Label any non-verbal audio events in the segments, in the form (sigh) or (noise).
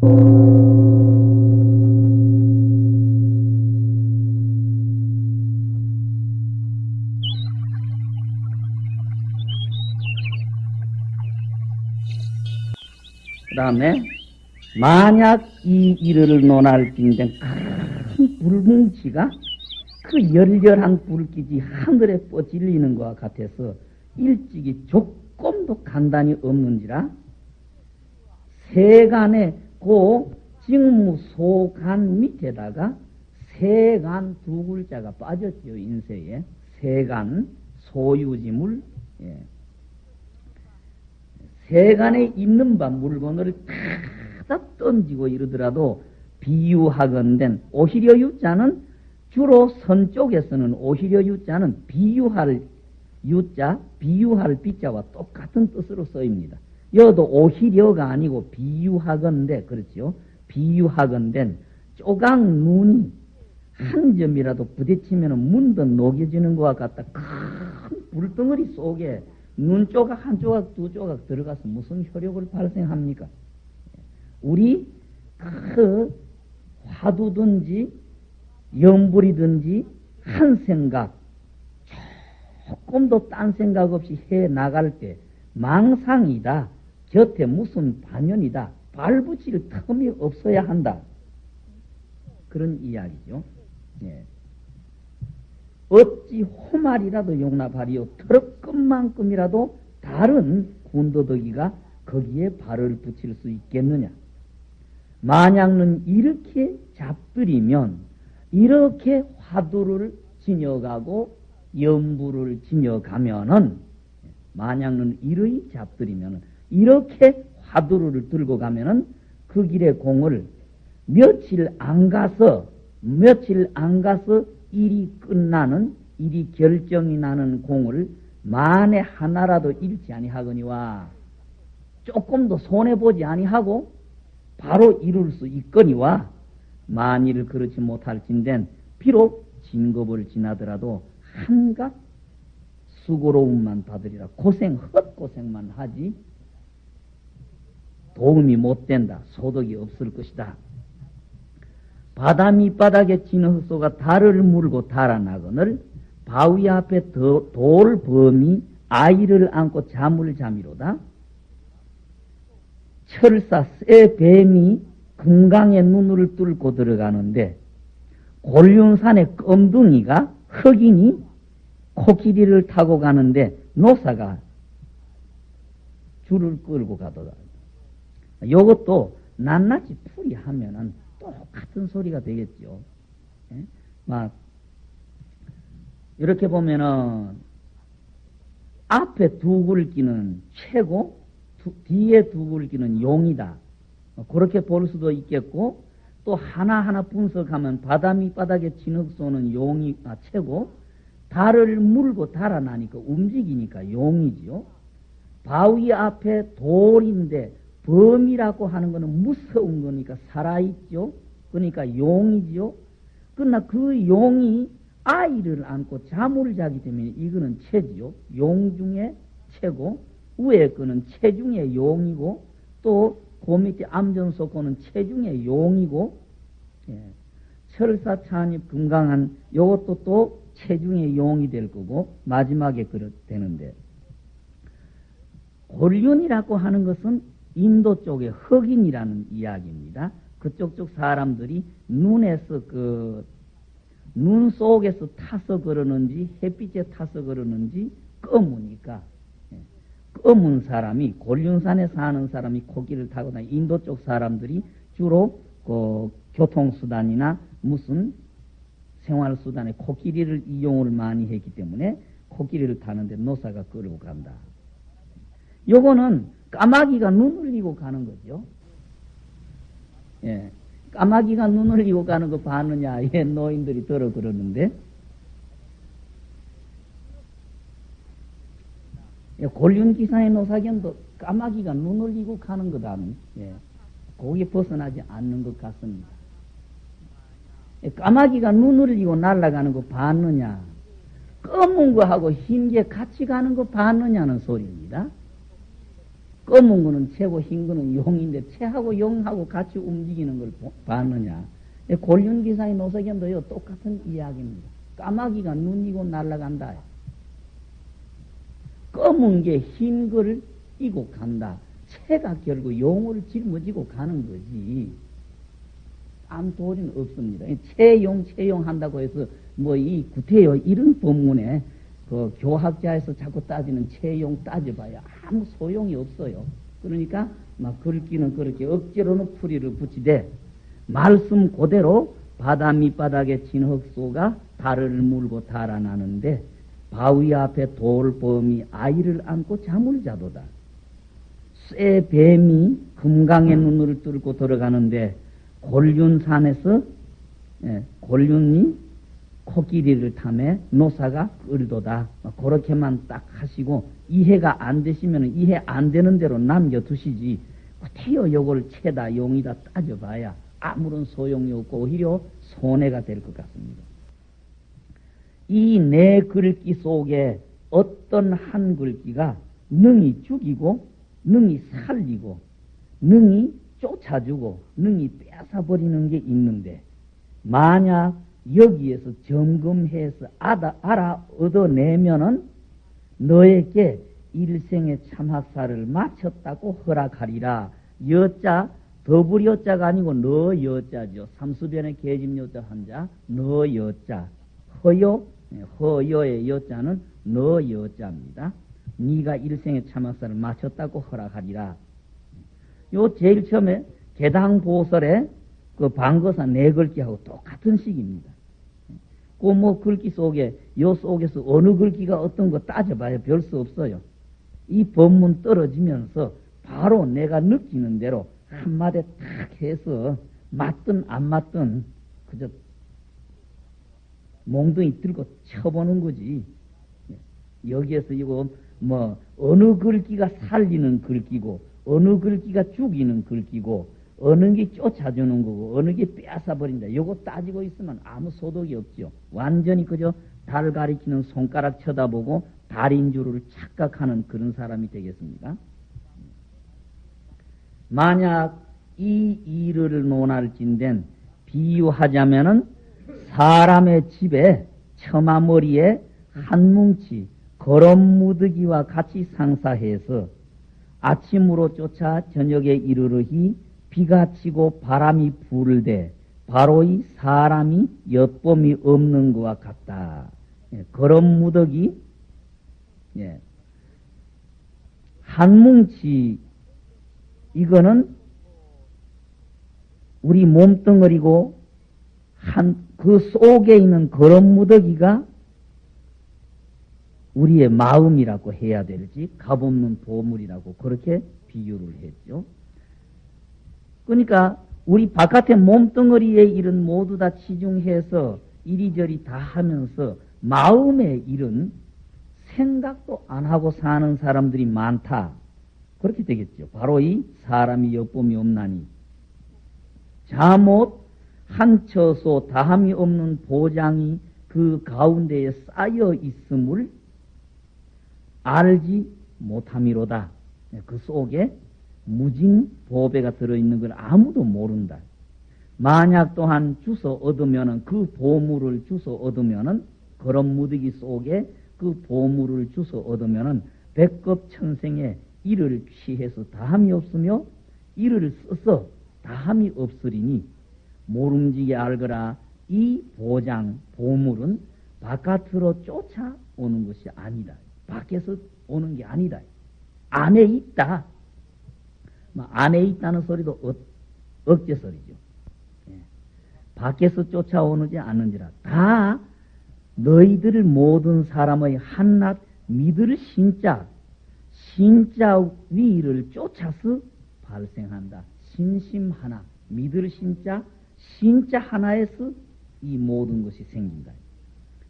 그 다음에 만약 이 일을 논할진된 큰 불뭉치가 그 열렬한 불빛이 하늘에 뻗질리는 것과 같아서 일찍이 조금도 간단히 없는지라 세간의 고 직무 소간 밑에다가 세간 두 글자가 빠졌지요 인쇄에 세간 소유지물 예. 세간에 있는 바 물건을 다 던지고 이러더라도 비유하건된 오히려 유자는 주로 선 쪽에서는 오히려 유자는 비유할 유자, 비유할 비자와 똑같은 뜻으로 쓰입니다. 여도 오히려가 아니고 비유하건대 그렇지요. 비유하건된 쪼각 눈이 한 점이라도 부딪히면 문도 녹여지는 것과 같다. 큰 불덩어리 속에 눈 조각 한 조각 두 조각 들어가서 무슨 효력을 발생합니까? 우리 그 화두든지 염불이든지 한 생각 조금도 딴 생각 없이 해 나갈 때 망상이다. 곁에 무슨 반연이다. 발붙일 틈이 없어야 한다. 그런 이야기죠. 예. 어찌 호말이라도 용납하리요. 트럭끝만큼이라도 다른 군도덕이가 거기에 발을 붙일 수 있겠느냐. 만약는 이렇게 잡들이면 이렇게 화두를 지녀가고 연부를 지녀가면은 만약는 이러이 잡들이면은 이렇게 화두를 들고 가면은 그 길의 공을 며칠 안 가서 며칠 안 가서 일이 끝나는 일이 결정이 나는 공을 만에 하나라도 잃지 아니하거니와 조금도 손해 보지 아니하고 바로 이룰 수 있거니와 만일 그렇지 못할진된 비록 진급을 지나더라도 한갓 수고로움만 받으리라 고생 헛고생만 하지 도움이 못 된다 소득이 없을 것이다 바다 밑바닥에 지는 흑소가 달을 물고 달아나거늘 바위 앞에 돌 범이 아이를 안고 잠을 잠이로다. 철사 새 뱀이 금강의 눈을 뚫고 들어가는데 골륜산의 껌둥이가 흑인이 코끼리를 타고 가는데 노사가 줄을 끌고 가더라. 이것도 낱낱이 풀이하면은 똑같은 소리가 되겠죠. 예? 막 이렇게 보면은 앞에 두 굵기는 최고, 두, 뒤에 두 굵기는 용이다. 그렇게 볼 수도 있겠고 또 하나하나 분석하면 바다 밑바닥에 진흙 쏘는 용이 아, 최고 달을 물고 달아나니까 움직이니까 용이지요. 바위 앞에 돌인데 범이라고 하는 것은 무서운 거니까 살아있죠. 그러니까 용이죠. 그러나 그 용이 아이를 안고 잠을 자기 때문에 이거는 체지요. 용 중에 체고 위에 거는 체중의 용이고 또 그 밑에 암전소 거는 체중의 용이고 예. 철사 찬입 금강한 요것도 또 체중의 용이 될 거고 마지막에 그렇 되는데 골륜이라고 하는 것은 인도 쪽의 흑인이라는 이야기입니다. 그쪽 쪽 사람들이 눈에서 그, 눈 속에서 타서 그러는지 햇빛에 타서 그러는지 검으니까 예, 검은 사람이 골륜산에 사는 사람이 코끼를 타고 다 인도 쪽 사람들이 주로 그 교통수단이나 무슨 생활수단에 코끼리를 이용을 많이 했기 때문에 코끼리를 타는데 노사가 끌고 간다. 요거는 까마귀가 눈을 이고 가는 거죠. 예. 까마귀가 눈을 이고 가는 거 봤느냐? 예, 노인들이 들어 그러는데. 예, 골륜기사의 노사견도 까마귀가 눈을 이고 가는 거다는, 예. 거기 벗어나지 않는 것 같습니다. 예, 까마귀가 눈을 이고 날아가는 거 봤느냐? 검은 거하고 흰 게 같이 가는 거 봤느냐는 소리입니다. 검은 거는 채고 흰 거는 용인데 채하고 용하고 같이 움직이는 걸 보- 봤느냐? 골륜기사의 노석연도요 똑같은 이야기입니다. 까마귀가 눈이고 날아간다. 검은 게 흰 걸 이고 간다. 채가 결국 용을 짊어지고 가는 거지. 아무 도리는 없습니다. 채용, 채용 한다고 해서 뭐 이 구태여 이런 법문에 그 교학자에서 자꾸 따지는 채용 따져봐야 아무 소용이 없어요. 그러니까 막 글귀는 그렇게 억지로는 풀이를 붙이되 말씀 그대로 바다 밑바닥에 진흙소가 달을 물고 달아나는데 바위 앞에 돌범이 아이를 안고 잠을 자도다. 쇠 뱀이 금강의 눈을 뚫고 들어가는데 골륜산에서 예, 골륜이 코끼리를 탐해 노사가 끌도다. 그렇게만 딱 하시고 이해가 안 되시면 이해 안 되는 대로 남겨두시지. 태어 요걸 채다 용이다 따져봐야 아무런 소용이 없고 오히려 손해가 될 것 같습니다. 이내 글귀 속에 어떤 한 글귀가 능히 죽이고 능히 살리고 능히 쫓아주고 능히 뺏어버리는 게 있는데 만약 여기에서 점검해서 알아, 알아 얻어내면은 너에게 일생의 참학사를 마쳤다고 허락하리라. 여자 더불 여자가 아니고 너 여자죠. 삼수변의 계집 여자 한자 너 여자 허여 네, 허여의 여자는 너 여자입니다. 네가 일생의 참학사를 마쳤다고 허락하리라. 요 제일 처음에 개당 보설에 그 방거사 네 글귀하고 똑같은 식입니다. 그뭐 글귀 속에 요 속에서 어느 글귀가 어떤 거 따져봐야 별 수 없어요. 이 법문 떨어지면서 바로 내가 느끼는 대로 한마디 탁 해서 맞든 안 맞든 그저 몽둥이 들고 쳐보는 거지. 여기에서 이거 뭐 어느 글귀가 살리는 글귀고 어느 글귀가 죽이는 글귀고 어느 게 쫓아주는 거고 어느 게 빼앗아버린다. 요거 따지고 있으면 아무 소득이 없죠. 완전히 그저 달 가리키는 손가락 쳐다보고 달인 줄을 착각하는 그런 사람이 되겠습니다. 만약 이 일을 논할진된 비유하자면은 사람의 집에 처마머리에 한 뭉치 거름무드기와 같이 상사해서 아침으로 쫓아 저녁에 이르르히 비가 치고 바람이 불되 바로 이 사람이 엿봄이 없는 것과 같다. 예, 거름무더기 예. 한 뭉치 이거는 우리 몸뚱어리고 한 그 속에 있는 거름무더기가 우리의 마음이라고 해야 될지 값없는 보물이라고 그렇게 비유를 했죠. 그러니까 우리 바깥의 몸뚱어리의 일은 모두 다 치중해서 이리저리 다 하면서 마음의 일은 생각도 안 하고 사는 사람들이 많다. 그렇게 되겠죠. 바로 이 사람이 여쁨이 없나니. 잠옷 한 처소 다함이 없는 보장이 그 가운데에 쌓여 있음을 알지 못함이로다. 그 속에 무진 보배가 들어있는 걸 아무도 모른다. 만약 또한 주서 얻으면은 그 보물을 주서 얻으면은 그런 무더기 속에 그 보물을 주서 얻으면은 백급 천생에 이를 취해서 다함이 없으며 이를 써서 다함이 없으리니 모름지게 알거라 이 보장 보물은 바깥으로 쫓아오는 것이 아니다. 밖에서 오는 게 아니다. 안에 있다. 뭐 안에 있다는 소리도 어, 억제 소리죠. 예. 밖에서 쫓아오는지 않는지라 다 너희들 모든 사람의 한낱 믿을 신자 신자 위를 쫓아서 발생한다. 신심 하나 믿을 신자 신자 하나에서 이 모든 것이 생긴다.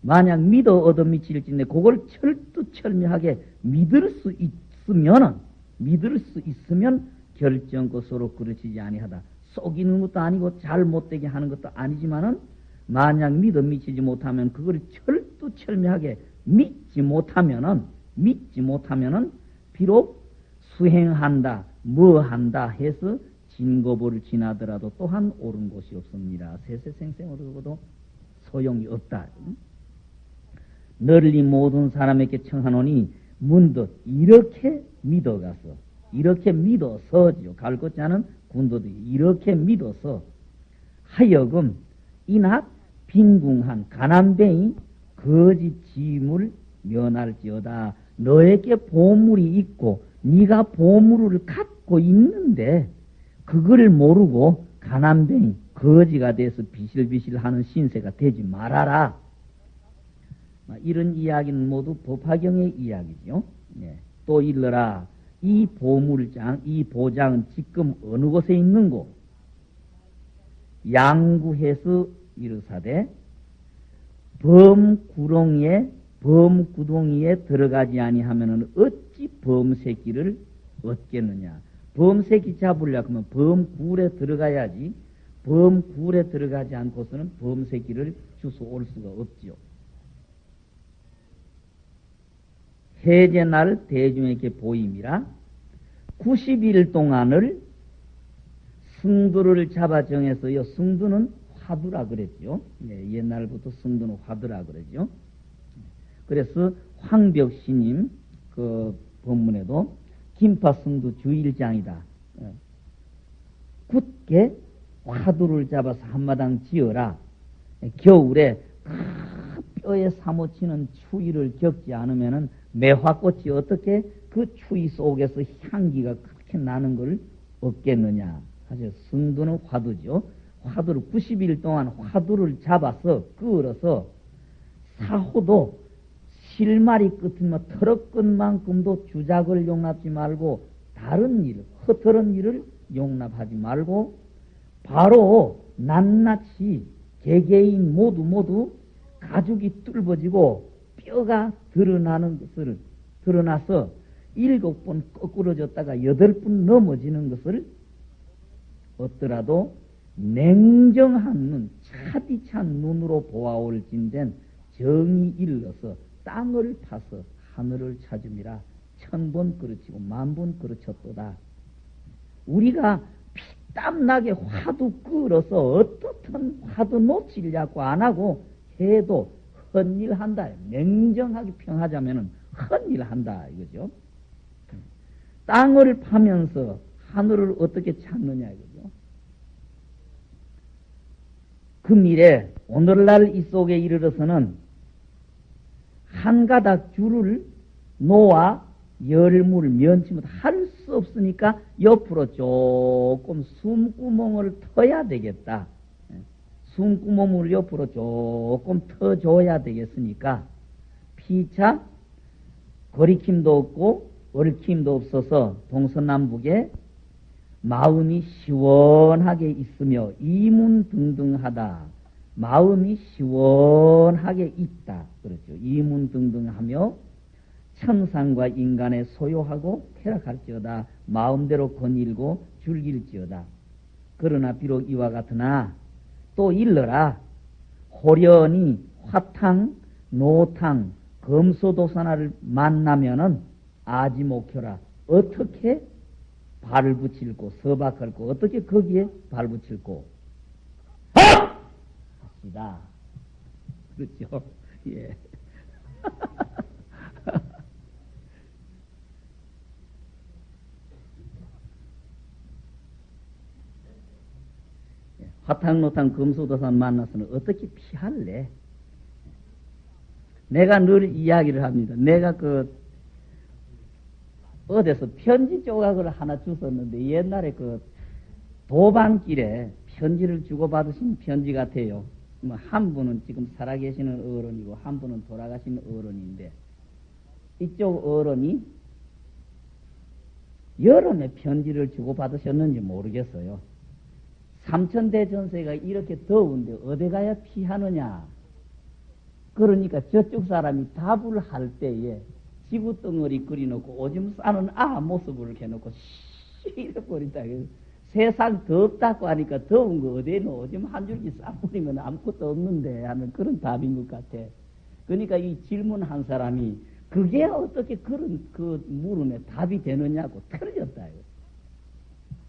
만약 믿어 얻어 미칠진데 그걸 철두철미하게 믿을 수 있으면은 믿을 수 있으면 결정 것으로 그르치지 아니하다. 속이는 것도 아니고 잘 못되게 하는 것도 아니지만은 만약 믿어 미치지 못하면 그걸 철두 철미하게 믿지 못하면은 믿지 못하면은 비록 수행한다, 뭐 한다 해서 진거보를 지나더라도 또한 옳은 곳이 없습니다. 세세생생으로도 소용이 없다. 널리 모든 사람에게 청하노니 문득 이렇게 믿어가서 이렇게 믿어서지요. 갈 것지 않은 군도들이 이렇게 믿어서 하여금 이낙 빈궁한 가난뱅이 거짓 짐을 면할지어다. 너에게 보물이 있고 네가 보물을 갖고 있는데 그걸 모르고 가난뱅이 거지가 돼서 비실비실하는 신세가 되지 말아라. 이런 이야기는 모두 법화경의 이야기죠. 네. 또 일러라. 이 보물장, 이 보장은 지금 어느 곳에 있는고? 양구해서 이르사대 범구렁이에 범구덩이에 들어가지 아니하면은 어찌 범새끼를 얻겠느냐? 범새끼 잡으려 그러면 범굴에 들어가야지. 범굴에 들어가지 않고서는 범새끼를 주소 올 수가 없지요. 해제날 대중에게 보임이라 90일 동안을 승두를 잡아 정해서요. 승두는 화두라 그랬죠. 예, 옛날부터 승두는 화두라 그러죠. 그래서 황벽 신임 그 본문에도 김파 승두 주일장이다. 예. 굳게 화두를 잡아서 한마당 지어라. 예, 겨울에 뼈에 사무치는 추위를 겪지 않으면은 매화꽃이 어떻게 그 추위 속에서 향기가 그렇게 나는 걸 없겠느냐. 사실 승두는 화두죠. 화두를 90일 동안 화두를 잡아서 끌어서 사호도 실마리 끝은 터럭끝만큼도 주작을 용납지 말고 다른 일, 허터런 일을 용납하지 말고 바로 낱낱이 개개인 모두 모두 가죽이 뚫어지고 뼈가 드러나는 것을 드러나서 일곱 번 거꾸러졌다가 여덟 번 넘어지는 것을 얻더라도 냉정한 눈, 차디찬 눈으로 보아올 진된 정이 일러서 땅을 파서 하늘을 찾음이라 천번 그르치고 만번 그르쳤도다. 우리가 피땀나게 화두 끌어서 어떻든 화두 놓치려고 안 하고 해도 헛일 한다. 냉정하게 평하자면 헛일 한다. 이거죠. 땅을 파면서 하늘을 어떻게 찾느냐 이거죠. 그 미래 오늘날 이 속에 이르러서는 한 가닥 줄을 놓아 열물 면치면 할 수 없으니까 옆으로 조금 숨구멍을 터야 되겠다. 숨구멍을 옆으로 조금 터줘야 되겠으니까 피차 거리킴도 없고 얽힘도 없어서 동서남북에 마음이 시원하게 있으며 이문등등하다. 마음이 시원하게 있다. 그렇죠. 이문등등하며 천상과 인간의 소유하고 쾌락할지어다. 마음대로 거닐고 즐길지어다. 그러나 비록 이와 같으나 또 일러라. 호련히 화탕, 노탕, 검소도사나를 만나면은 아지목혀라. 어떻게 발을 붙일고 서박할고 어떻게 거기에 발 붙일고 합시다. 그렇죠? (laughs) 예. (laughs) 화탕 노탕 금수도산 만나서는 어떻게 피할래? 내가 늘 이야기를 합니다. 내가 그 어디서 편지 조각을 하나 주었는데 옛날에 그 도방길에 편지를 주고받으신 편지 같아요. 뭐한 분은 지금 살아계시는 어른이고 한 분은 돌아가신 어른인데 이쪽 어른이 매 편지를 주고받으셨는지 모르겠어요. 삼천대 전세가 이렇게 더운데 어디 가야 피하느냐? 그러니까 저쪽 사람이 답을 할 때에 지구 덩어리 끓여놓고 오줌 싸는 아 모습을 해놓고 쉬어버린다. 세상 덥다고 하니까 더운 거 어디에 오줌 한 줄기 싸버리면 아무것도 없는데 하는 그런 답인 것 같아. 그러니까 이 질문한 사람이 그게 어떻게 그런 그 물음에 답이 되느냐고. 이거.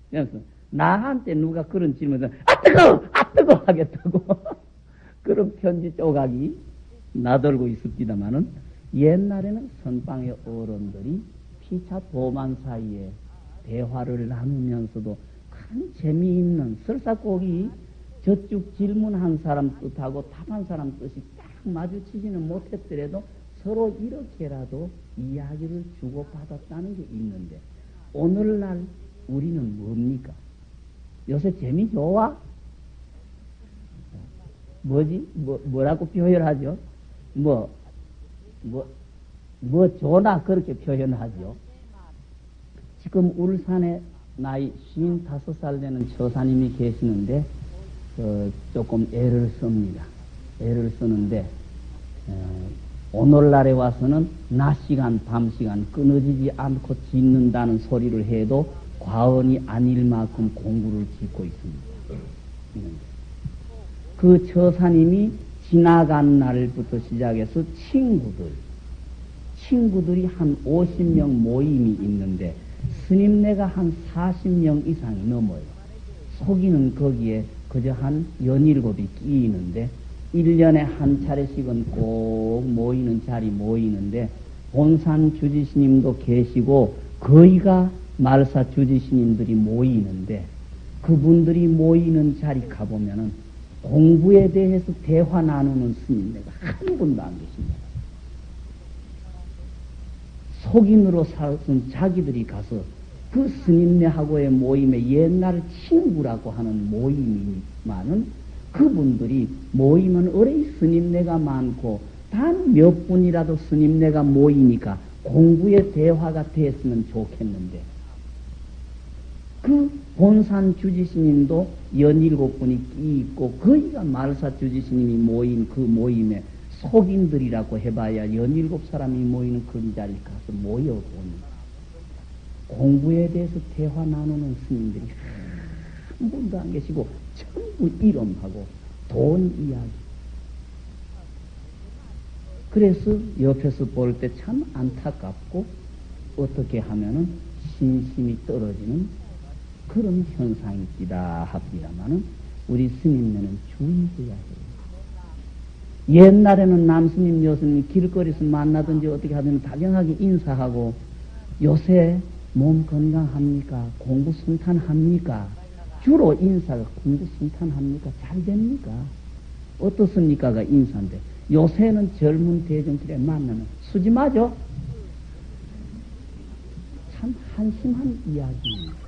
그래서 나한테 누가 그런 질문을 아 뜨거! 아 뜨거! 하겠다고. (laughs) 그런 편지 조각이 나돌고 있습니다마는 옛날에는 선방의 어른들이 피차 도만 사이에 대화를 나누면서도 큰 재미있는 설사곡이 저쪽 질문한 사람 뜻하고 답한 사람 뜻이 딱 마주치지는 못했더라도 서로 이렇게라도 이야기를 주고받았다는 게 있는데 오늘날 우리는 뭡니까? 요새 재미 좋아? 뭐지? 뭐, 뭐라고 표현하죠? 뭐, 뭐, 뭐 좋나 그렇게 표현하죠. 지금 울산에 나이 55살 되는 처사님이 계시는데, 어, 조금 애를 씁니다. 애를 쓰는데, 어, 오늘날에 와서는 낮 시간, 밤 시간 끊어지지 않고 짓는다는 소리를 해도 과언이 아닐 만큼 공부를 짓고 있습니다. 그 처사님이 지나간 날부터 시작해서 친구들, 친구들이 한 50명 모임이 있는데 스님네가 한 40명 이상이 넘어요. 속이는 거기에 그저 한 연일곱이 끼이는데 1년에 한 차례씩은 꼭 모이는 자리 모이는데 본산 주지스님도 계시고 거의가 말사 주지스님들이 모이는데 그분들이 모이는 자리 가보면은 공부에 대해서 대화 나누는 스님네가 한 분도 안 계십니다. 속인으로 살았던 자기들이 가서 그 스님네하고의 모임에 옛날 친구라고 하는 모임이지만은 그분들이 모이면 어레 스님네가 많고 단 몇 분이라도 스님네가 모이니까 공부의 대화가 됐으면 좋겠는데 그 본산 주지스님도 연일곱 분이 끼 있고 거기가 말사 주지스님이 모인 그 모임에 속인들이라고 해봐야 연일곱 사람이 모이는 그 자리에 가서 모여보니 공부에 대해서 대화 나누는 스님들이 한 분도 안 계시고 전부 이름하고 돈 이야기. 그래서 옆에서 볼 때 참 안타깝고 어떻게 하면은 신심이 떨어지는 그런 현상이 있다 합니다만은 우리 스님네는 주의해야 해요. 옛날에는 남스님, 여스님 길거리에서 만나든지 어떻게 하든 다정하게 인사하고 요새 몸 건강합니까? 공부 순탄합니까? 주로 인사가 공부 순탄합니까? 잘 됩니까? 어떻습니까가 인사인데 요새는 젊은 대중들에 만나면 수지 마죠? 참 한심한 이야기입니다.